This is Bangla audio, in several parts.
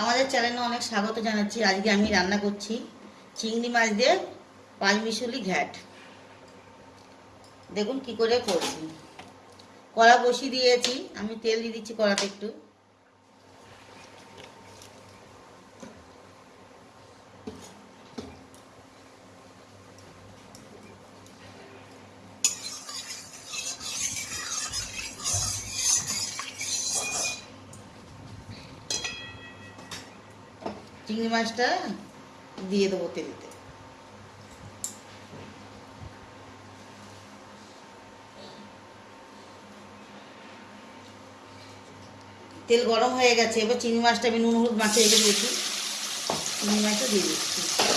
আমাদের চ্যানেলে অনেক স্বাগত জানাচ্ছি। আজকে আমি রান্না করছি চিংড়ি মাছ দিয়ে পাঁচমিশালি ঘ্যাট। দেখুন কি করে করছি। কড়া বসিয়ে দিয়েছি। আমি তেল দিয়ে দিচ্ছি কড়াতে একটু। চিংড়ি মাছটা দিয়ে দেবো তেলেতে। তেল গরম হয়ে গেছে, এবার চিংড়ি মাছটা আমি নুন, হলুদ মাছে রেখে দিয়েছি। চিংড়ি মাছটা দিয়ে দিচ্ছি।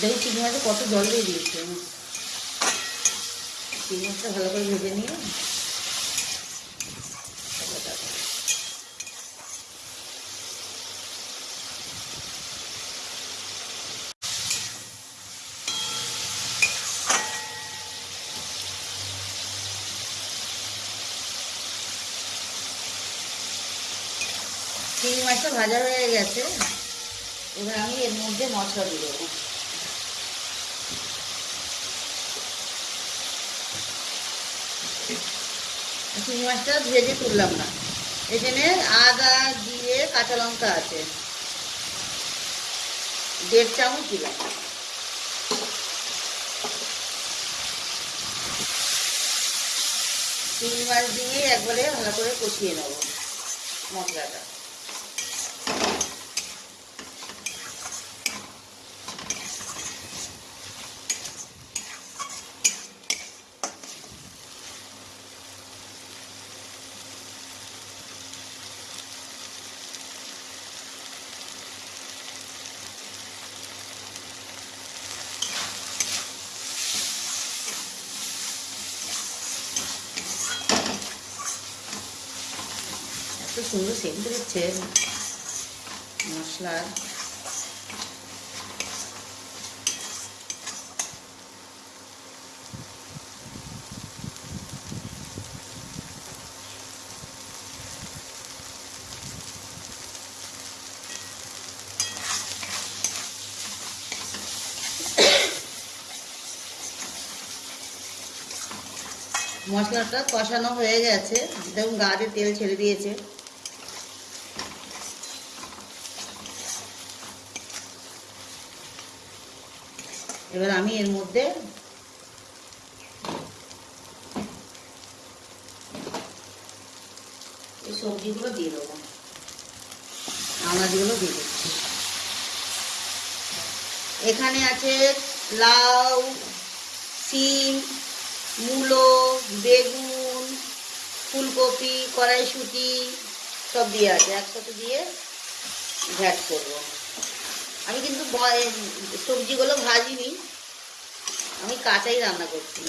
দেখুন চিংড়ি মাছে কত জল দিয়ে দিয়েছে আমি। চিংড়ি মাছটা ভালো করে ভেজে নিয়ে চিংড়ি মাছটা ভাজা হয়ে গেছে, এবার আমি এর মধ্যে মশলা দিয়ে দেবো চিংড়ি মাছটা ভেজে তুললাম না। এখানে আদা দিয়ে কাঁচা লঙ্কা আছে। দেড় চামচ দিলাম। চিংড়ি মাছ দিয়ে একবারে ভালো করে কষিয়ে নেব মশলাটা। সুন্দর সেন্ট দিচ্ছে। মশলার মশলাটা কষানো হয়ে গেছে। দেখুন গাতে তেল ছেড়ে দিয়েছে। এবার আমি এর মধ্যে এই সবজিগুলো দিয়ে দেবো। আনাজগুলো দিয়ে দিচ্ছি। এখানে আছে লাউ সিম মূলো, বেগুন, ফুলকপি, কড়াইশুঁটি, সব দিয়ে আছে। একসাথে দিয়ে ঘ্যাট করব। আমি কিন্তু সবজিগুলো ভাজিনি। আমি কাঁচাই রান্না করছি।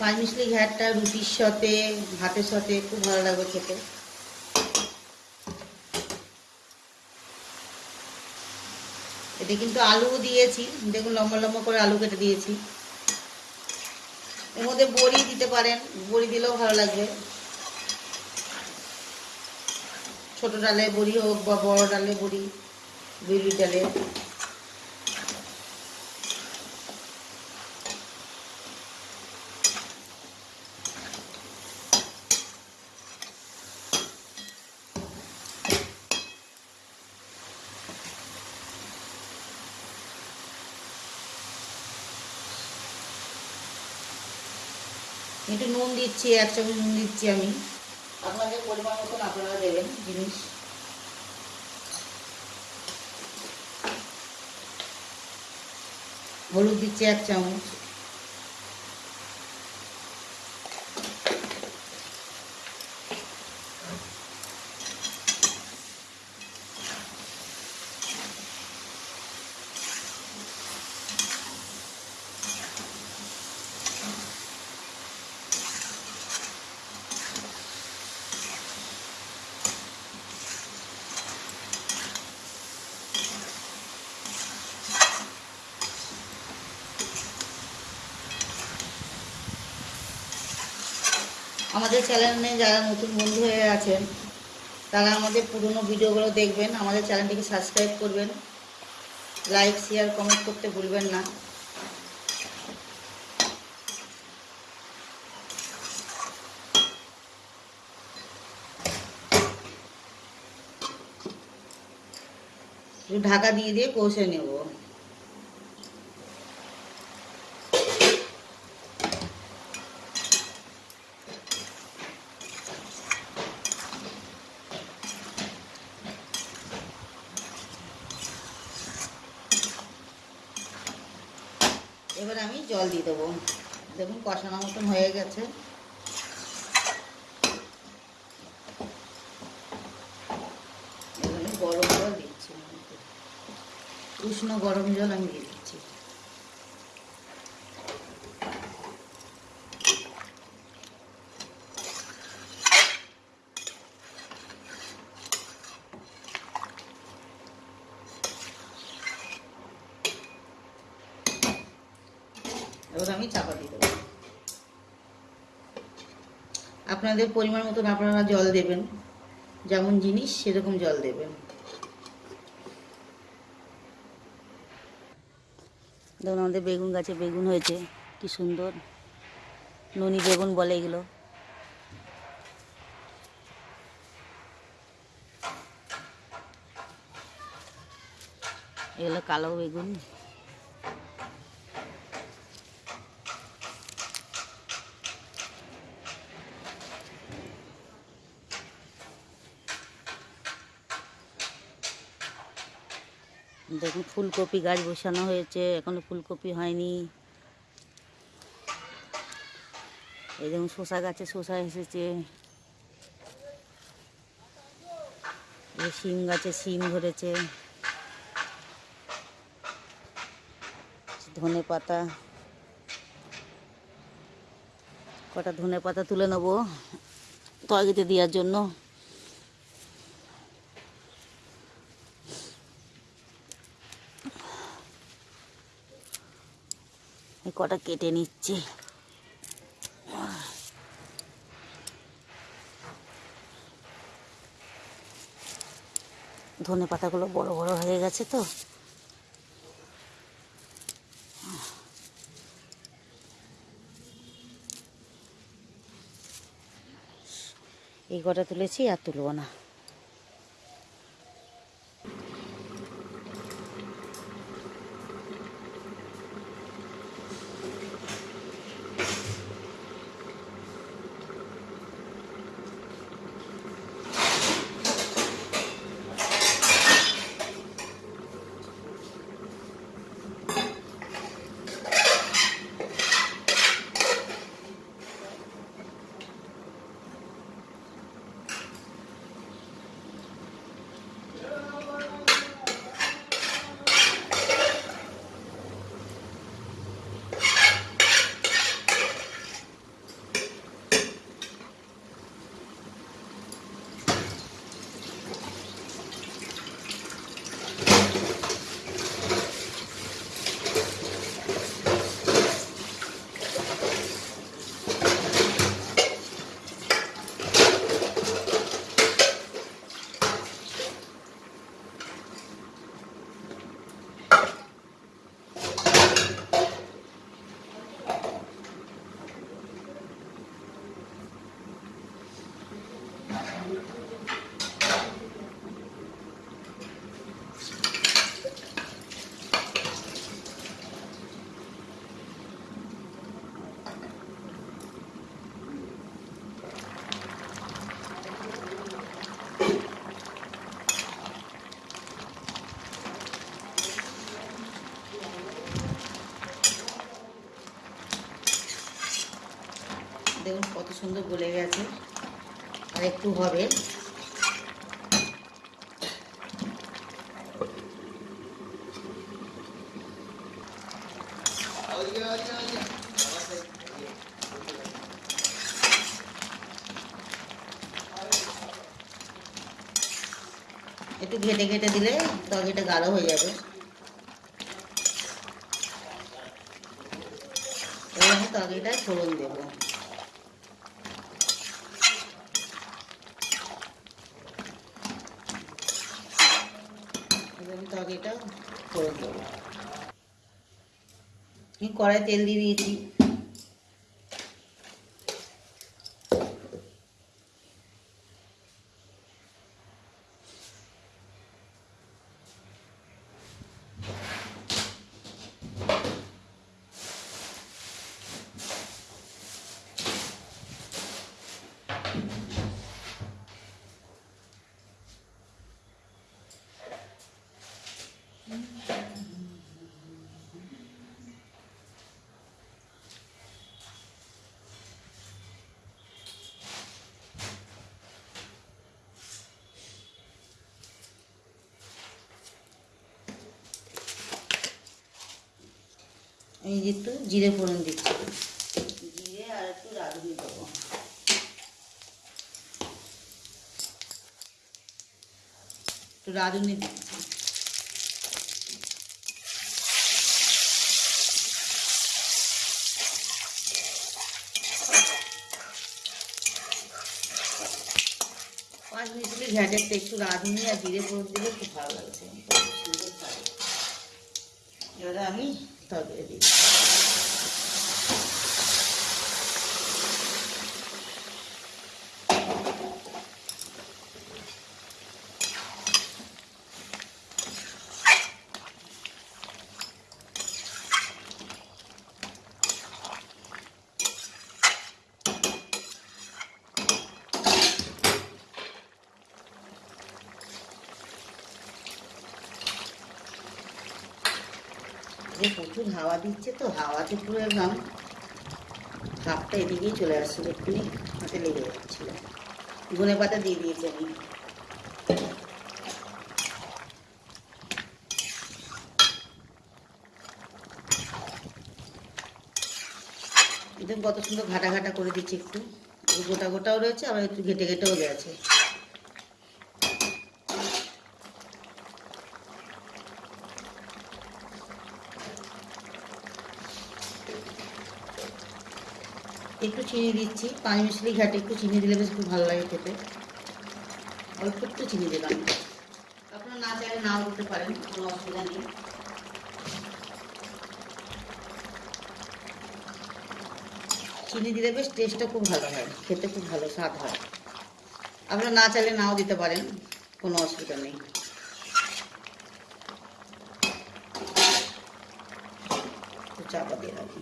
পাঁচ মিশলি ঘ্যাটটা রুটির সাথে, ভাতের সাথে খুব ভালো লাগবে খেতে। এতে কিন্তু আলু দিয়েছি। দেখুন, লম্বা লম্বা করে আলু কেটে দিয়েছি। এর মধ্যে বড়ি দিতে পারেন। বড়ি দিলেও ভালো লাগবে। ছোট ডালে বড়ি হোক বা বড় ডালে বড়ি বিউলি ডালে। একটু নুন দিচ্ছি, এক চামচ নুন দিচ্ছি আমি। আপনাদের পরিমাণ মতন আপনারা দেবেন জিনিস। হলুদ দিচ্ছি এক চামচ। আমাদের চ্যানেলে যারা নতুন বন্ধু হয়ে আছেন, তারা আমাদের পুরনো ভিডিওগুলো দেখবেন। আমাদের চ্যানেলটিকে সাবস্ক্রাইব করবেন। লাইক শেয়ার কমেন্ট করতে ভুলবেন না। ঢাকা দিয়ে দিয়ে কষে নেব। এবার আমি জল দিয়ে দেবো। দেখুন কষানো মতন হয়ে গেছে। গরম জল দিচ্ছি। উষ্ণ গরম জল আমি দিচ্ছি। এবার আমি চাপা দিয়ে দেবো। আপনাদের পরিমাণ মতন আপনারা জল দেবেন। যেমন জিনিস, সেরকম জল দেবেন। দেখুন, আমাদের বেগুন গাছে বেগুন হয়েছে, কি সুন্দর। ননি বেগুন বলে এগুলো। এগুলো কালো বেগুন। দেখুন, ফুলকপি গাছ বসানো হয়েছে, এখনও ফুলকপি হয়নি। এই দেখুন, শসা গাছে শসা এসেছে। শিম গাছে শিম ধরেছে। ধনে পাতা। কটা ধনে পাতা তুলে নেব? তরকারিতে দেওয়ার জন্য। কটা কেটে নিচ্ছি। ধনে পাতাগুলো বড় বড় হয়ে গেছে তো। এই কটা তুলেছি আর তুলব না। সুন্দর গলে গেছে। আর একটু হবে। একটু ঘেটে ঘেটে দিলে তরকারিটা গাঢ় হয়ে যাবে। তরকারিটায় ফোড়ন দেবো। এবার আগে এটা করে দেবো। কড়াই তেল দিয়ে দিয়েছি। আমি যে একটু জিরে ফোড়ন দিচ্ছি। জিরে আর একটু রাঁধুনি দেবো। একটু রাঁধুনি দিচ্ছি। পাঁচ মিনিটের ঘ্যাটেরটা একটু রাঁধুনি আর জিরে ফোড়ন দিলে খুব ভালো লাগছে এবারে আমি তরকারি দিই যে প্রচুর হাওয়া দিচ্ছে তো, হাওয়াতে পুরো একদম কাপটা এদিকেই চলে আসছিল এক্ষুনি হাতে লেগে যাচ্ছিল। ধনে পাতা দিয়ে দিয়েছি আমি। একদম কত সুন্দর ঘাটা ঘাটা করে দিচ্ছি একটু। গোটা গোটাও রয়েছে, আবার একটু ঘেটে ঘেটেও গেছে। একটু চিনি দিচ্ছি। পাঁচ মিশলি ঘাটে একটু চিনি দিলে বেশ খুব ভালো লাগে খেতে। অল্প একটু চিনি দিলাম। আপনারা না চাইলে নাও দিতে পারেন, কোনো অসুবিধা নেই। চিনি দিলে বেশ টেস্টটা খুব ভালো হয়, খেতে খুব ভালো স্বাদ হয়। আপনারা না চাইলে নাও দিতে পারেন, কোনো অসুবিধা নেই একটু চাপা দিয়ে রাখি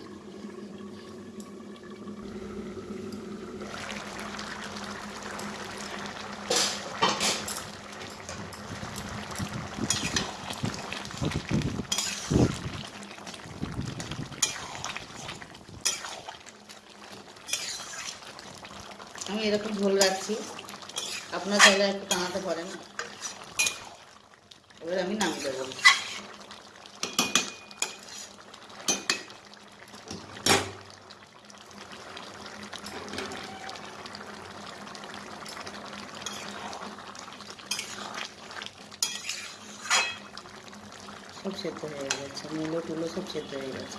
আমি এরকম ঝোল রাখছি। আপনার চাইলে একটু টানাতে পারেন। এবার আমি নামিয়ে দেবো। সব সেদ্ধ হয়ে গেছে। মূলো টুলো সব সেদ্ধ হয়ে গেছে।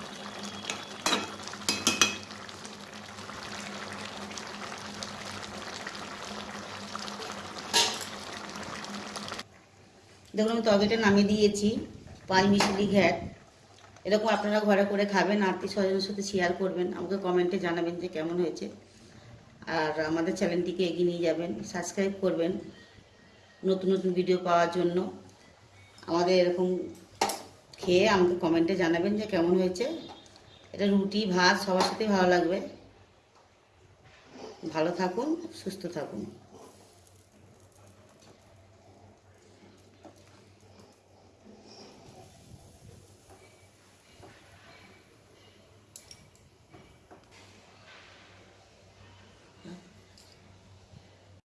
দেখুন, আমি তরকারিটা নামিয়ে দিয়েছি পাঁচ মিশালি ঘ্যাট। এরকম আপনারা ঘরে করে খাবেন আত্মীয় স্বজনের সাথে শেয়ার করবেন, আমাকে কমেন্টে জানাবেন যে কেমন হয়েছে। আর আমাদের চ্যানেলটিকে এগিয়ে নিয়ে যাবেন সাবস্ক্রাইব করবেন নতুন নতুন ভিডিও পাওয়ার জন্য। আমাদের এরকম খেয়ে আমাকে কমেন্টে জানাবেন যে কেমন হয়েছে। এটা রুটি, ভাত, সবার সাথেই ভালো লাগবে। ভালো থাকুন, সুস্থ থাকুন।